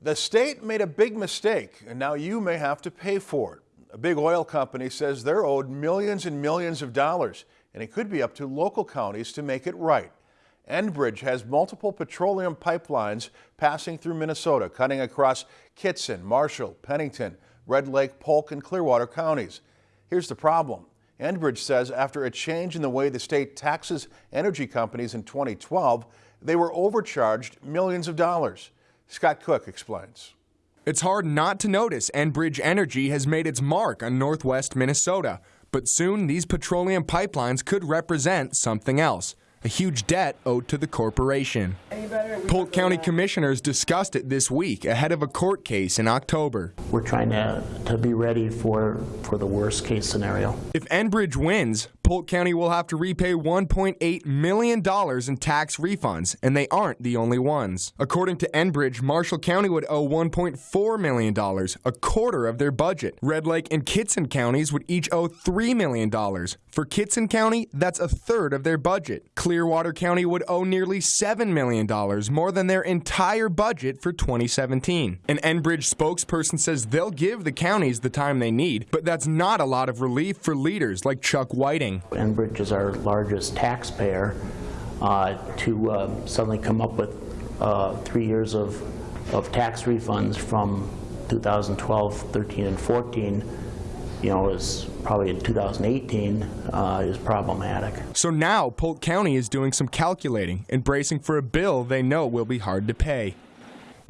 The state made a big mistake, and now you may have to pay for it. A big oil company says they're owed millions and millions of dollars, and it could be up to local counties to make it right. Enbridge has multiple petroleum pipelines passing through Minnesota, cutting across Kittson, Marshall, Pennington, Red Lake, Polk, and Clearwater counties. Here's the problem. Enbridge says after a change in the way the state taxes energy companies in 2012, they were overcharged millions of dollars. Scott Cook explains. It's hard not to notice Enbridge Energy has made its mark on northwest Minnesota. But soon these petroleum pipelines could represent something else a huge debt owed to the corporation. Polk County commissioners discussed it this week ahead of a court case in October. We're trying to, to be ready for, for the worst case scenario. If Enbridge wins, Polk County will have to repay $1.8 million in tax refunds, and they aren't the only ones. According to Enbridge, Marshall County would owe $1.4 million, a quarter of their budget. Red Lake and Kittson counties would each owe $3 million. For Kittson County, that's a third of their budget. Clearwater County would owe nearly $7 million, more than their entire budget for 2017. An Enbridge spokesperson says they'll give the counties the time they need, but that's not a lot of relief for leaders like Chuck Whiting. Enbridge is our largest taxpayer. Uh, to uh, suddenly come up with uh, three years of, of tax refunds from 2012, 13, and 14 you know, is probably in 2018 uh, is problematic. So now Polk County is doing some calculating and bracing for a bill they know will be hard to pay.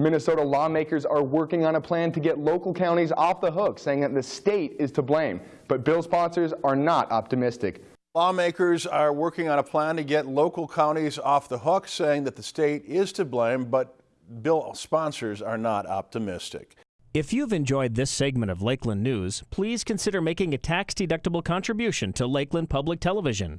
Minnesota lawmakers are working on a plan to get local counties off the hook, saying that the state is to blame. But bill sponsors are not optimistic. Lawmakers are working on a plan to get local counties off the hook, saying that the state is to blame, but bill sponsors are not optimistic. If you've enjoyed this segment of Lakeland News, please consider making a tax-deductible contribution to Lakeland Public Television.